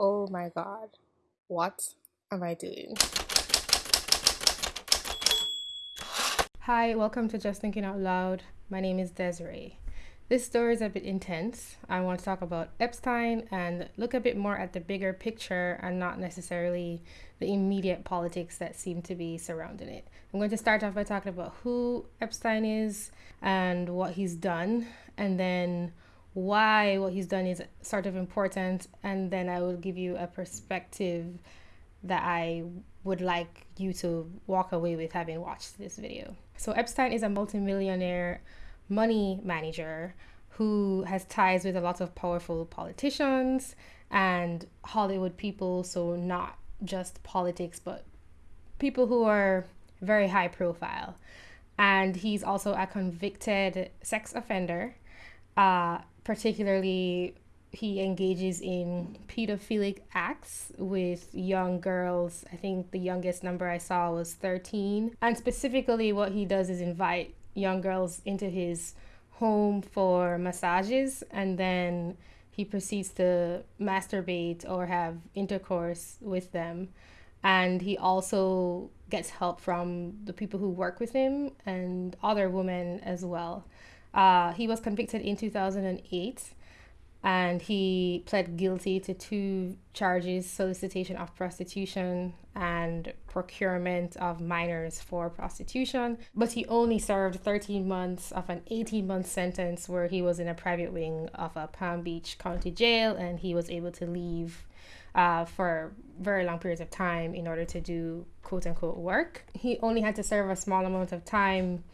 Oh my god. What am I doing? Hi, welcome to Just Thinking Out Loud. My name is Desiree. This story is a bit intense. I want to talk about Epstein and look a bit more at the bigger picture and not necessarily the immediate politics that seem to be surrounding it. I'm going to start off by talking about who Epstein is and what he's done, and then why what he's done is sort of important, and then I will give you a perspective that I would like you to walk away with having watched this video. So, Epstein is a multimillionaire money manager who has ties with a lot of powerful politicians and Hollywood people, so not just politics, but people who are very high profile. And he's also a convicted sex offender. Uh, particularly, he engages in pedophilic acts with young girls. I think the youngest number I saw was 13. And specifically, what he does is invite young girls into his home for massages and then he proceeds to masturbate or have intercourse with them and he also gets help from the people who work with him and other women as well uh, he was convicted in 2008 and he pled guilty to two charges solicitation of prostitution and procurement of minors for prostitution. But he only served 13 months of an 18 month sentence where he was in a private wing of a palm beach county jail and he was able to leave uh, for very long periods of time in order to do quote unquote work. He only had to serve a small amount of time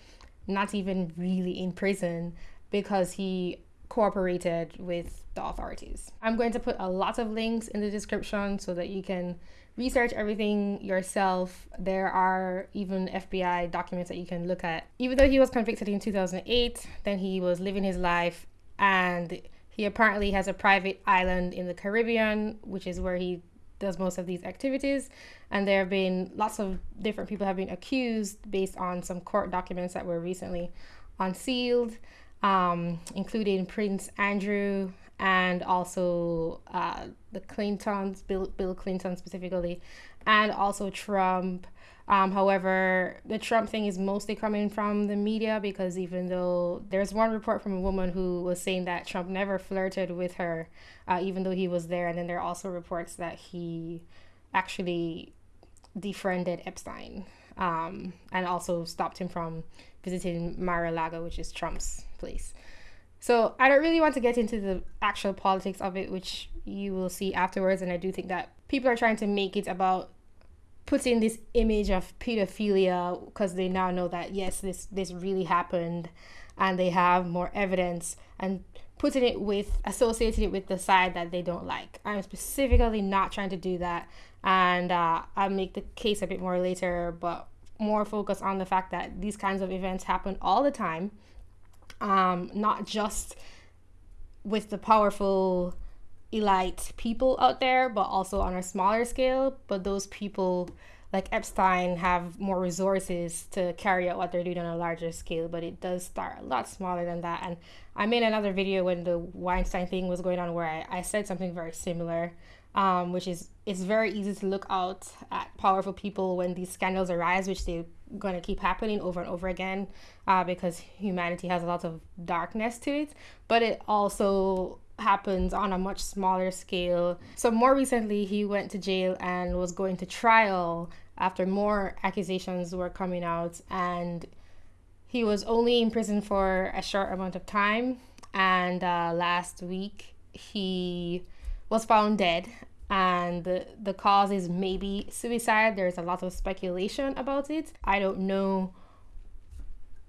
not even really in prison because he cooperated with the authorities. I'm going to put a lot of links in the description so that you can research everything yourself. There are even FBI documents that you can look at. Even though he was convicted in 2008, then he was living his life and he apparently has a private island in the Caribbean, which is where he does most of these activities. And there have been lots of different people have been accused based on some court documents that were recently unsealed um, including Prince Andrew and also uh, the Clintons, Bill, Bill Clinton specifically, and also Trump. Um, however, the Trump thing is mostly coming from the media because even though there's one report from a woman who was saying that Trump never flirted with her, uh, even though he was there, and then there are also reports that he actually defriended Epstein um, and also stopped him from visiting Mar-a-Lago, which is Trump's place. So I don't really want to get into the actual politics of it, which you will see afterwards. And I do think that people are trying to make it about putting this image of pedophilia because they now know that yes, this this really happened, and they have more evidence and putting it with associating it with the side that they don't like. I'm specifically not trying to do that, and uh, I'll make the case a bit more later, but more focus on the fact that these kinds of events happen all the time, um, not just with the powerful elite people out there, but also on a smaller scale. But those people, like Epstein, have more resources to carry out what they're doing on a larger scale. But it does start a lot smaller than that. And I made another video when the Weinstein thing was going on where I, I said something very similar um, which is it's very easy to look out at powerful people when these scandals arise, which they're going to keep happening over and over again uh, because humanity has a lot of darkness to it. But it also happens on a much smaller scale. So, more recently, he went to jail and was going to trial after more accusations were coming out. And he was only in prison for a short amount of time. And uh, last week, he was found dead and the, the cause is maybe suicide. There's a lot of speculation about it. I don't know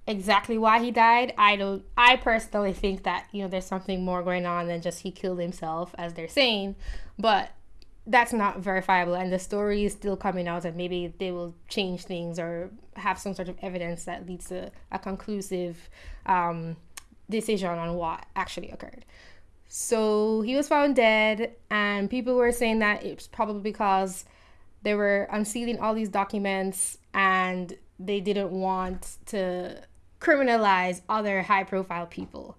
exactly why he died. I don't I personally think that, you know, there's something more going on than just he killed himself as they're saying, but that's not verifiable and the story is still coming out and maybe they will change things or have some sort of evidence that leads to a conclusive um, decision on what actually occurred. So he was found dead, and people were saying that it's probably because they were unsealing all these documents and they didn't want to criminalize other high profile people.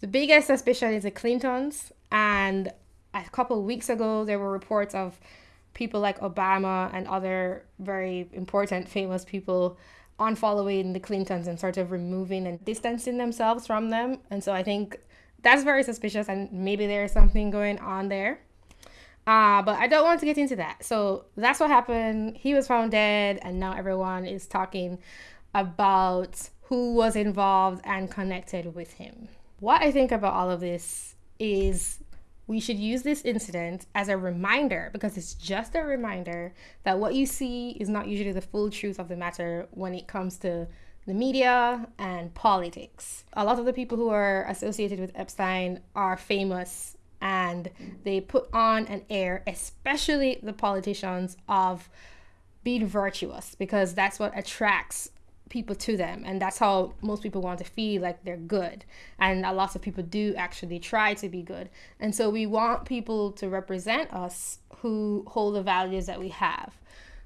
The biggest suspicion is the Clintons, and a couple weeks ago, there were reports of people like Obama and other very important, famous people unfollowing the Clintons and sort of removing and distancing themselves from them. And so I think that's very suspicious, and maybe there's something going on there. Uh, but I don't want to get into that. So that's what happened. He was found dead, and now everyone is talking about who was involved and connected with him. What I think about all of this is we should use this incident as a reminder because it's just a reminder that what you see is not usually the full truth of the matter when it comes to the media and politics. A lot of the people who are associated with Epstein are famous and they put on an air, especially the politicians, of being virtuous because that's what attracts people to them and that's how most people want to feel like they're good. And a lot of people do actually try to be good. And so we want people to represent us who hold the values that we have.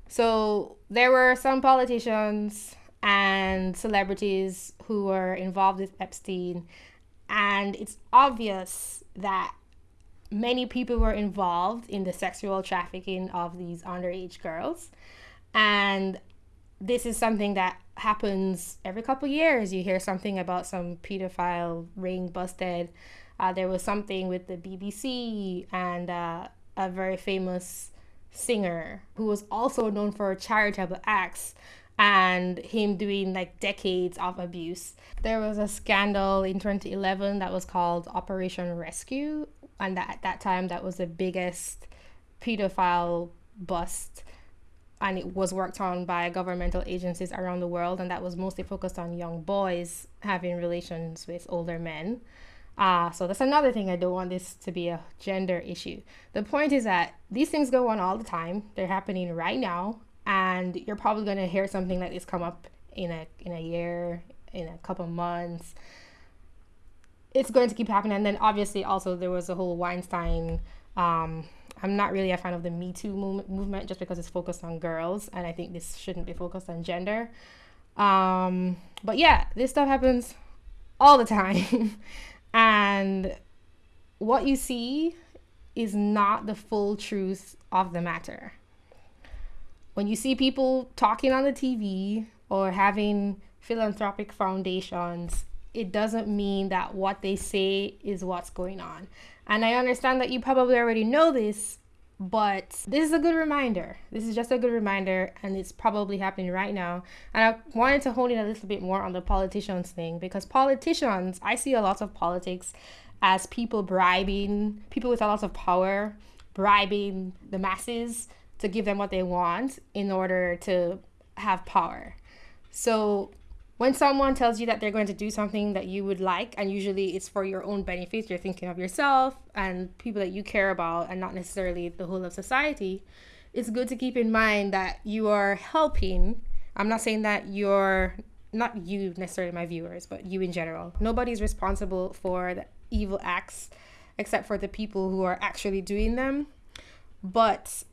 So there were some politicians and celebrities who were involved with epstein and it's obvious that many people were involved in the sexual trafficking of these underage girls. And this is something that happens every couple years. You hear something about some pedophile ring busted. Uh, there was something with the BBC and uh, a very famous singer who was also known for charitable acts and him doing like decades of abuse. There was a scandal in 2011 that was called Operation Rescue, and that, at that time that was the biggest pedophile bust and it was worked on by governmental agencies around the world, and that was mostly focused on young boys having relations with older men. Uh, so that's another thing. I don't want this to be a gender issue. The point is that these things go on all the time. They're happening right now, and you're probably going to hear something like this come up in a in a year, in a couple months. It's going to keep happening, and then obviously also there was a whole Weinstein. Um, I'm not really a fan of the Me Too movement just because it's focused on girls, and I think this shouldn't be focused on gender. Um, but yeah, this stuff happens all the time, and what you see is not the full truth of the matter. When you see people talking on the TV or having philanthropic foundations, it doesn't mean that what they say is what's going on. And I understand that you probably already know this, but this is a good reminder. This is just a good reminder, and it's probably happening right now. And I wanted to hone in a little bit more on the politicians thing because politicians, I see a lot of politics as people bribing people with a lot of power, bribing the masses to give them what they want in order to have power. So when someone tells you that they're going to do something that you would like, and usually it's for your own benefit, you're thinking of yourself and people that you care about, and not necessarily the whole of society, it's good to keep in mind that you are helping. I'm not saying that you're not you necessarily, my viewers, but you in general. Nobody's responsible for the evil acts except for the people who are actually doing them. But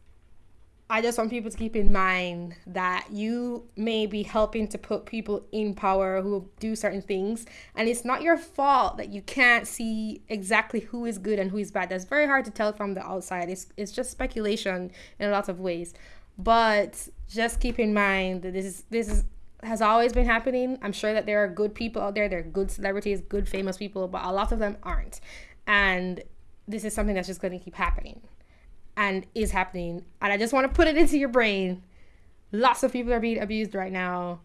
I just want people to keep in mind that you may be helping to put people in power who do certain things, and it's not your fault that you can't see exactly who is good and who is bad. That's very hard to tell from the outside. It's it's just speculation in a lot of ways. But just keep in mind that this is this is has always been happening. I'm sure that there are good people out there, there are good celebrities, good famous people, but a lot of them aren't. And this is something that's just going to keep happening and is happening. And I just want to put it into your brain. Lots of people are being abused right now,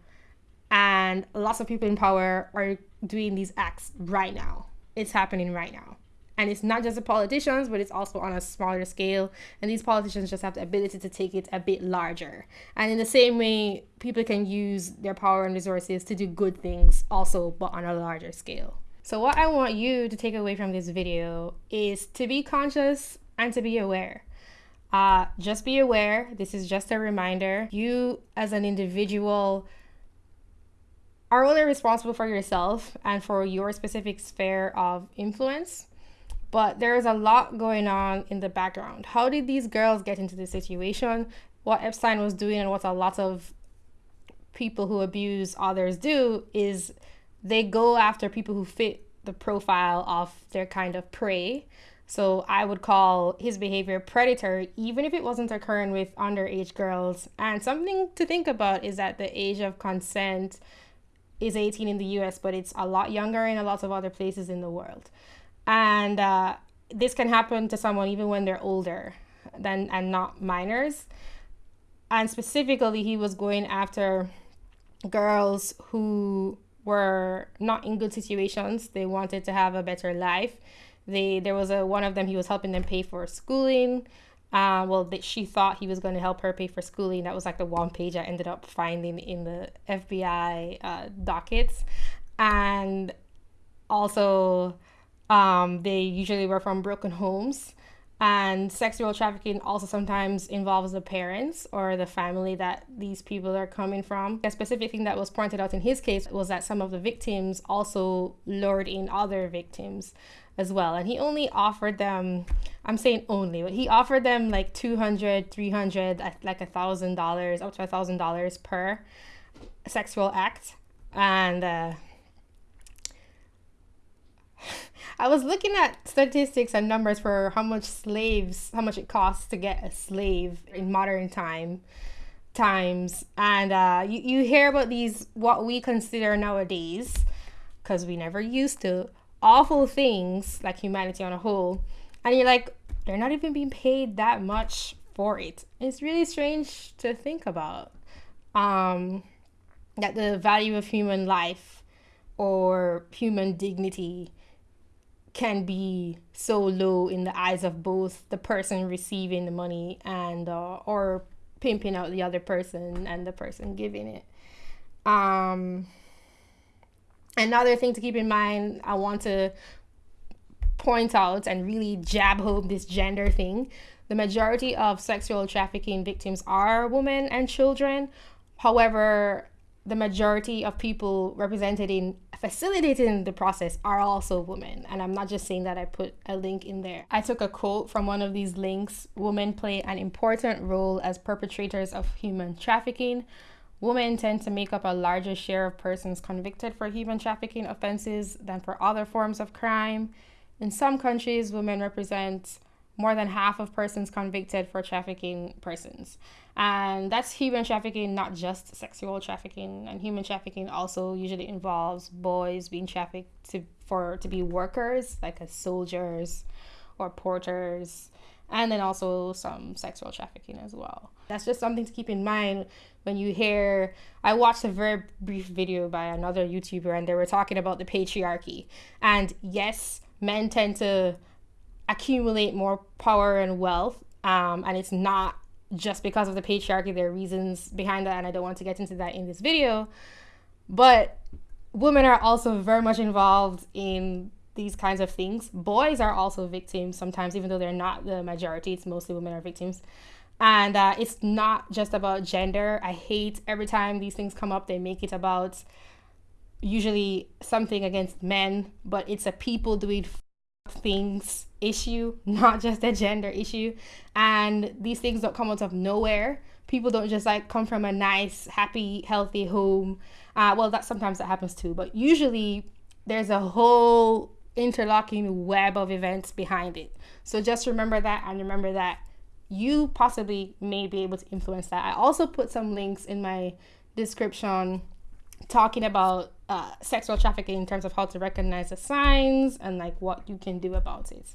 and lots of people in power are doing these acts right now. It's happening right now. And it's not just the politicians, but it's also on a smaller scale. And these politicians just have the ability to take it a bit larger. And in the same way, people can use their power and resources to do good things also, but on a larger scale. So, what I want you to take away from this video is to be conscious and to be aware. Uh, just be aware, this is just a reminder. You, as an individual, are only responsible for yourself and for your specific sphere of influence. But there's a lot going on in the background. How did these girls get into this situation? What Epstein was doing, and what a lot of people who abuse others do, is they go after people who fit the profile of their kind of prey So I would call his behavior predatory, even if it wasn't occurring with underage girls. And something to think about is that the age of consent is 18 in the US, but it's a lot younger in a lot of other places in the world. And uh, this can happen to someone even when they're older than and not minors. And specifically, he was going after girls who were not in good situations. They wanted to have a better life. They there was a one of them he was helping them pay for schooling. Uh, well, that she thought he was going to help her pay for schooling. That was like the one page I ended up finding in the FBI uh, dockets, and also um, they usually were from broken homes. And sexual trafficking also sometimes involves the parents or the family that these people are coming from. A specific thing that was pointed out in his case was that some of the victims also lured in other victims as well. And he only offered them, I'm saying only, but he offered them like 200, 300, like a thousand dollars, up to a thousand dollars per sexual act. And, uh, I was looking at statistics and numbers for how much slaves, how much it costs to get a slave in modern time times, and uh, you you hear about these what we consider nowadays, because we never used to awful things like humanity on a whole, and you're like they're not even being paid that much for it. It's really strange to think about. Um, that the value of human life or human dignity can be so low in the eyes of both the person receiving the money and uh, or pimping out the other person and the person giving it. Um, another thing to keep in mind, I want to point out and really jab home this gender thing. The majority of sexual trafficking victims are women and children. However, the majority of people represented in facilitating the process are also women. And I'm not just saying that I put a link in there. I took a quote from one of these links Women play an important role as perpetrators of human trafficking. Women tend to make up a larger share of persons convicted for human trafficking offenses than for other forms of crime. In some countries, women represent more than half of persons convicted for trafficking persons. And that's human trafficking, not just sexual trafficking. And human trafficking also usually involves boys being trafficked to for to be workers, like as soldiers or porters, and then also some sexual trafficking as well. That's just something to keep in mind when you hear I watched a very brief video by another YouTuber and they were talking about the patriarchy. And yes, men tend to accumulate more power and wealth. Um, and it's not just because of the patriarchy. There are reasons behind that, and I don't want to get into that in this video. But women are also very much involved in these kinds of things. Boys are also victims sometimes, even though they're not the majority. It's mostly women are victims. And uh, it's not just about gender. I hate every time these things come up, they make it about usually something against men, but it's a people doing things issue, not just a gender issue. And these things don't come out of nowhere. People don't just like come from a nice, happy, healthy home. Uh, well, that sometimes that happens too, but usually there's a whole interlocking web of events behind it. So just remember that and remember that you possibly may be able to influence that. I also put some links in my description talking about uh, sexual trafficking in terms of how to recognize the signs and like what you can do about it.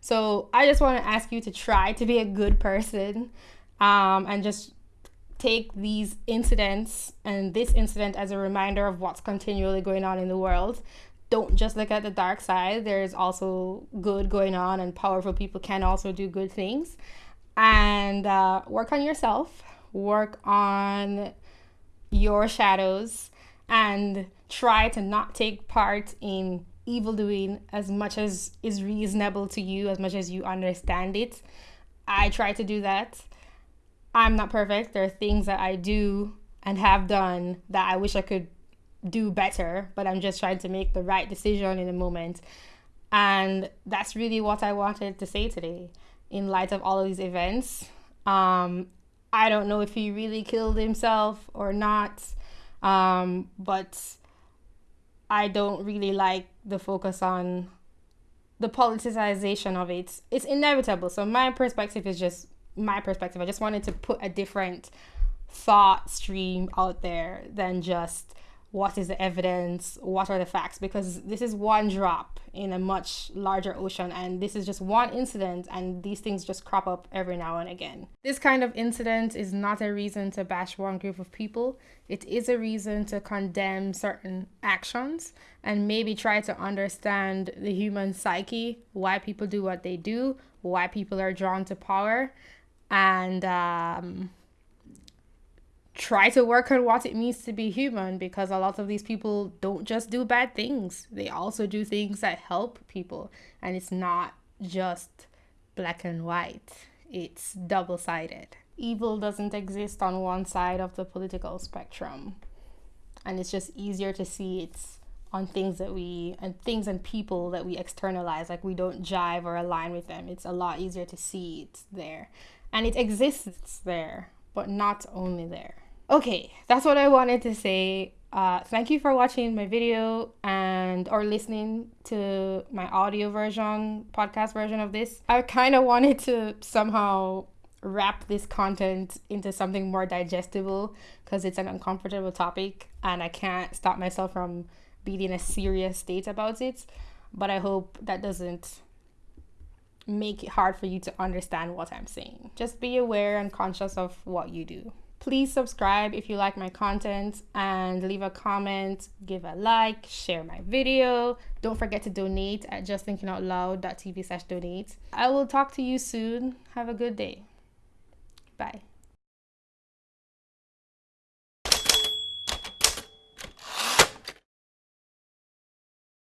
So I just want to ask you to try to be a good person um, and just take these incidents and this incident as a reminder of what's continually going on in the world. Don't just look at the dark side. There's also good going on, and powerful people can also do good things. And uh, work on yourself, work on your shadows, and try to not take part in evil doing as much as is reasonable to you, as much as you understand it. I try to do that. I'm not perfect. There are things that I do and have done that I wish I could do better, but I'm just trying to make the right decision in the moment. And that's really what I wanted to say today in light of all of these events. Um, I don't know if he really killed himself or not, um, but I don't really like the focus on the politicization of it, it's inevitable. So my perspective is just my perspective. I just wanted to put a different thought stream out there than just what is the evidence, what are the facts, because this is one drop in a much larger ocean, and this is just one incident, and these things just crop up every now and again. This kind of incident is not a reason to bash one group of people, it is a reason to condemn certain actions and maybe try to understand the human psyche, why people do what they do, why people are drawn to power, and um, try to work on what it means to be human because a lot of these people don't just do bad things, they also do things that help people. And it's not just black and white, it's double sided. Evil doesn't exist on one side of the political spectrum. And it's just easier to see it's on things that we and things and people that we externalize like we don't jive or align with them it's a lot easier to see it's there and it exists there but not only there okay that's what i wanted to say. Uh, thank you for watching my video and or listening to my audio version podcast version of this. I kind of wanted to somehow wrap this content into something more digestible because it's an uncomfortable topic and i can't stop myself from being in a serious state about it. But i hope that doesn't make it hard for you to understand what i'm saying. Just be aware and conscious of what you do Please subscribe if you like my content and leave a comment, give a like, share my video. Don't forget to donate at justthinkingoutloud.tv slash donate. I will talk to you soon. Have a good day. Bye.